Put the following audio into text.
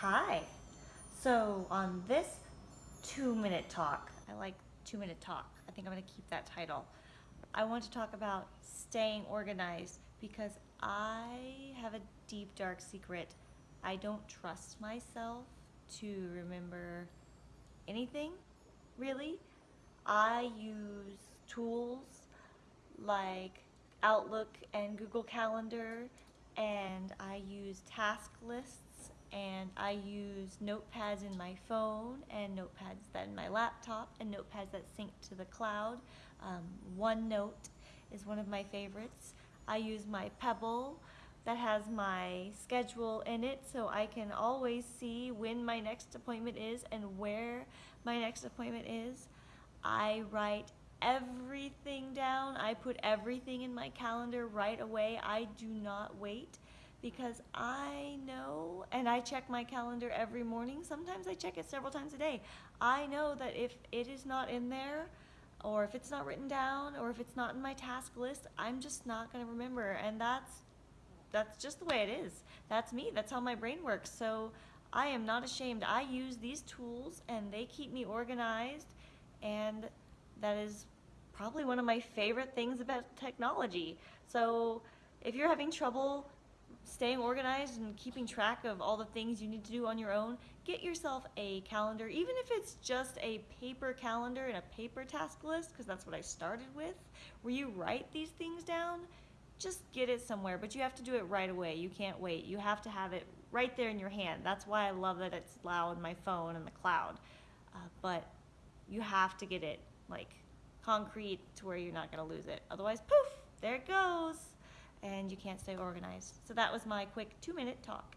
Hi. So on this two minute talk, I like two minute talk. I think I'm going to keep that title. I want to talk about staying organized because I have a deep dark secret. I don't trust myself to remember anything really. I use tools like Outlook and Google Calendar and I use task lists and I use notepads in my phone and notepads that in my laptop and notepads that sync to the cloud. Um, OneNote is one of my favorites. I use my Pebble that has my schedule in it so I can always see when my next appointment is and where my next appointment is. I write everything down. I put everything in my calendar right away. I do not wait because I know, and I check my calendar every morning. Sometimes I check it several times a day. I know that if it is not in there, or if it's not written down, or if it's not in my task list, I'm just not going to remember. And that's that's just the way it is. That's me. That's how my brain works. So I am not ashamed. I use these tools, and they keep me organized, and that is probably one of my favorite things about technology. So if you're having trouble staying organized and keeping track of all the things you need to do on your own, get yourself a calendar, even if it's just a paper calendar and a paper task list, because that's what I started with, where you write these things down, just get it somewhere, but you have to do it right away. You can't wait. You have to have it right there in your hand. That's why I love that it's loud my phone and the cloud. Uh, but you have to get it like concrete to where you're not going to lose it. Otherwise, poof, there it goes and you can't stay organized. So that was my quick two minute talk.